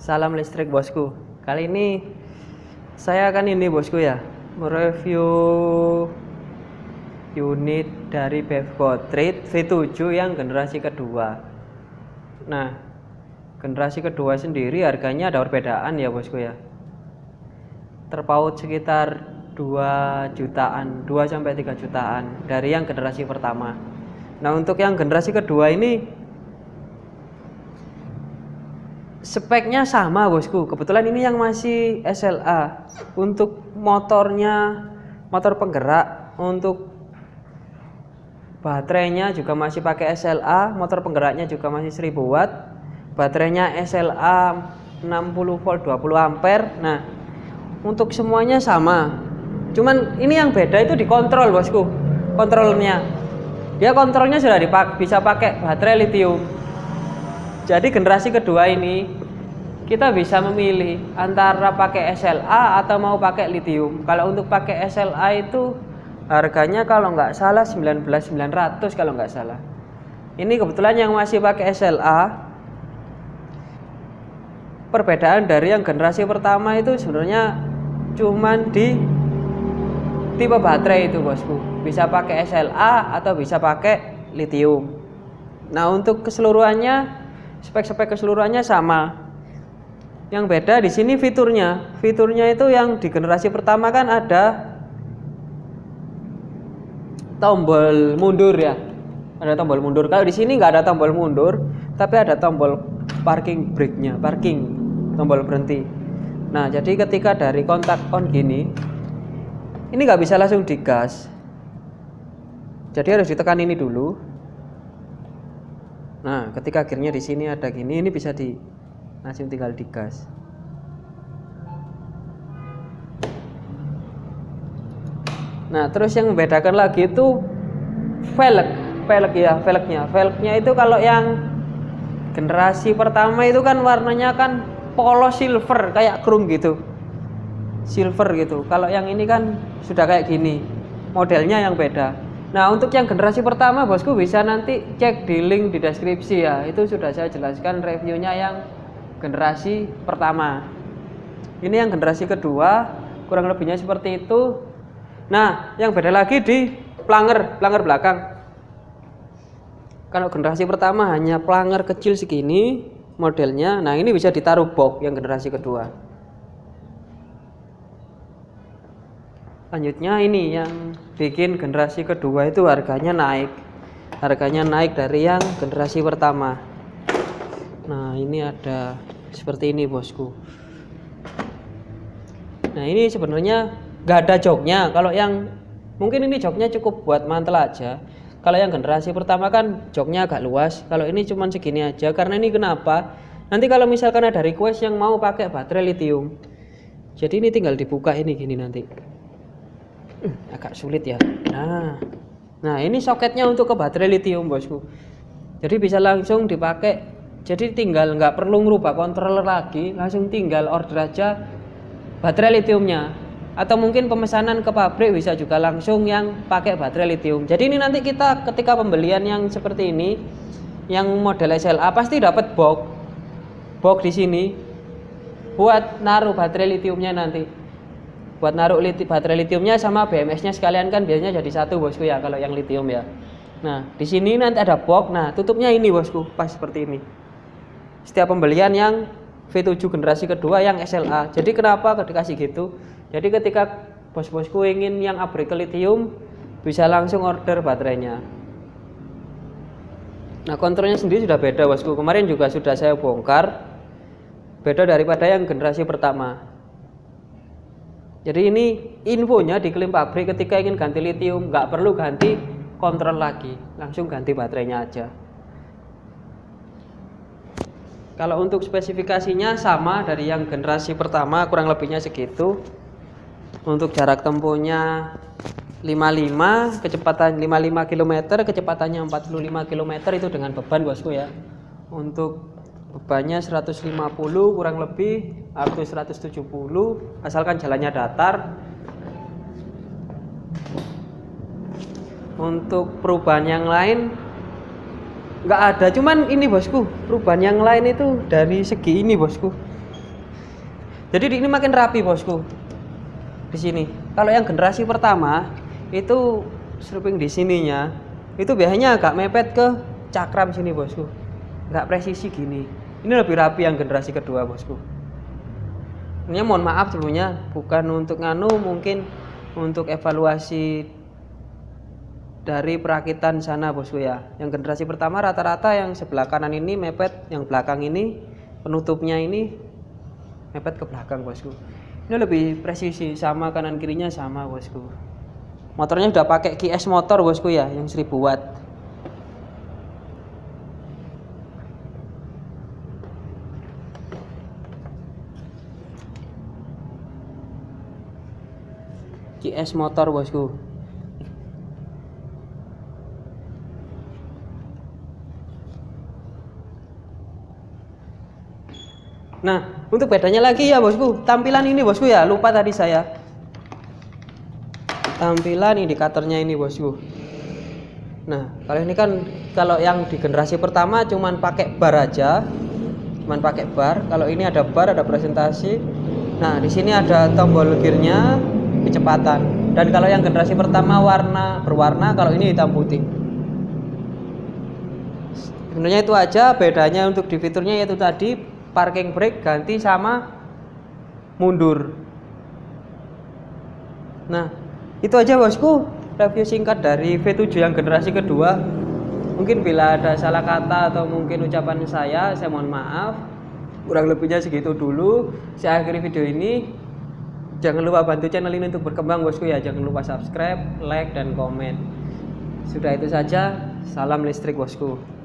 Salam listrik bosku. Kali ini saya akan ini bosku ya, mereview unit dari Bevco Trade V7 yang generasi kedua. Nah, generasi kedua sendiri harganya ada perbedaan ya bosku ya. Terpaut sekitar 2 jutaan, 2 sampai 3 jutaan dari yang generasi pertama. Nah, untuk yang generasi kedua ini speknya sama bosku. Kebetulan ini yang masih SLA untuk motornya motor penggerak. Untuk baterainya juga masih pakai SLA motor penggeraknya juga masih 1000 watt. Baterainya SLA 60 volt 20 ampere. Nah untuk semuanya sama. Cuman ini yang beda itu dikontrol bosku. Kontrolnya. Dia kontrolnya sudah dipak bisa pakai baterai lithium jadi generasi kedua ini kita bisa memilih antara pakai SLA atau mau pakai lithium. Kalau untuk pakai SLA itu harganya kalau nggak salah 19.900 kalau nggak salah. Ini kebetulan yang masih pakai SLA perbedaan dari yang generasi pertama itu sebenarnya cuman di tipe baterai itu bosku bisa pakai SLA atau bisa pakai lithium nah untuk keseluruhannya spek-spek keseluruhannya sama. Yang beda di sini fiturnya. Fiturnya itu yang di generasi pertama kan ada tombol mundur ya. Ada tombol mundur. Kalau di sini nggak ada tombol mundur tapi ada tombol parking brake-nya parking tombol berhenti. Nah jadi ketika dari kontak on gini ini nggak bisa langsung digas. Jadi harus ditekan ini dulu Nah, ketika akhirnya di sini ada gini, ini bisa di langsung tinggal digas. Nah, terus yang membedakan lagi itu velg, velg ya, velgnya. Velgnya itu kalau yang generasi pertama itu kan warnanya kan polos silver kayak chrome gitu. Silver gitu. Kalau yang ini kan sudah kayak gini. Modelnya yang beda. Nah untuk yang generasi pertama bosku bisa nanti cek di link di deskripsi ya. Itu sudah saya jelaskan reviewnya yang generasi pertama. Ini yang generasi kedua kurang lebihnya seperti itu. Nah yang beda lagi di planger, planger belakang. Kalau generasi pertama hanya planger kecil segini modelnya Nah ini bisa ditaruh box yang generasi kedua Selanjutnya ini yang bikin generasi kedua itu harganya naik. Harganya naik dari yang generasi pertama. Nah, ini ada seperti ini, Bosku. Nah, ini sebenarnya nggak ada joknya. Kalau yang mungkin ini joknya cukup buat mantel aja. Kalau yang generasi pertama kan joknya agak luas. Kalau ini cuma segini aja. Karena ini kenapa? Nanti kalau misalkan ada request yang mau pakai baterai lithium. Jadi ini tinggal dibuka ini gini nanti. Agak sulit ya. Nah nah ini soketnya untuk ke baterai lithium bosku. Jadi bisa langsung dipakai. Jadi tinggal nggak perlu ngerubah controller lagi langsung tinggal order aja baterai lithiumnya. Atau mungkin pemesanan ke pabrik bisa juga langsung yang pakai baterai lithium. Jadi ini nanti kita ketika pembelian yang seperti ini yang model SLA pasti dapat box box di sini buat naruh baterai lithiumnya nanti buat naruh liti, baterai litiumnya sama BMS-nya sekalian kan biasanya jadi satu bosku ya kalau yang litium ya. Nah di sini nanti ada box, nah tutupnya ini bosku pas seperti ini. Setiap pembelian yang V7 generasi kedua yang SLA. Jadi kenapa dikasih gitu? Jadi ketika bos-bosku ingin yang abrik ke litium bisa langsung order baterainya. Nah kontrolnya sendiri sudah beda bosku. Kemarin juga sudah saya bongkar. Beda daripada yang generasi pertama. Jadi ini infonya di klaim pabrik ketika ingin ganti litium nggak perlu ganti kontrol lagi, langsung ganti baterainya aja. Kalau untuk spesifikasinya sama dari yang generasi pertama kurang lebihnya segitu. Untuk jarak tempuhnya 55, kecepatan 55 km, kecepatannya 45 km itu dengan beban bosku ya. Untuk bebannya 150 kurang lebih atau 170 asalkan jalannya datar. Untuk perubahan yang lain nggak ada. Cuman ini bosku perubahan yang lain itu dari segi ini bosku. Jadi ini makin rapi bosku. Di sini. Kalau yang generasi pertama itu stripping di sininya itu biasanya agak mepet ke cakram sini bosku. Nggak presisi gini ini lebih rapi yang generasi kedua bosku. Ini mohon maaf sebelumnya bukan untuk nganu mungkin untuk evaluasi dari perakitan sana bosku ya. Yang generasi pertama rata-rata yang sebelah kanan ini mepet yang belakang ini penutupnya ini mepet ke belakang bosku. Ini lebih presisi sama kanan kirinya sama bosku. Motornya udah pakai QS motor bosku ya yang 1000 watt QS motor bosku Nah, untuk bedanya lagi ya bosku, tampilan ini bosku ya, lupa tadi saya. Tampilan indikatornya ini bosku. Nah, kalau ini kan kalau yang di generasi pertama cuman pakai bar aja, cuman pakai bar. Kalau ini ada bar, ada presentasi. Nah, di sini ada tombol gearnya, kecepatan. Dan kalau yang generasi pertama warna berwarna, kalau ini hitam putih. Sebenarnya itu aja bedanya untuk di fiturnya yaitu tadi parking brake ganti sama mundur. Nah itu aja bosku. Review singkat dari V7 yang generasi kedua. Mungkin bila ada salah kata atau mungkin ucapan saya saya mohon maaf. Kurang lebihnya segitu dulu. Saya akhiri video ini jangan lupa bantu channel ini untuk berkembang bosku ya. Jangan lupa subscribe like dan komen. Sudah itu saja. Salam listrik bosku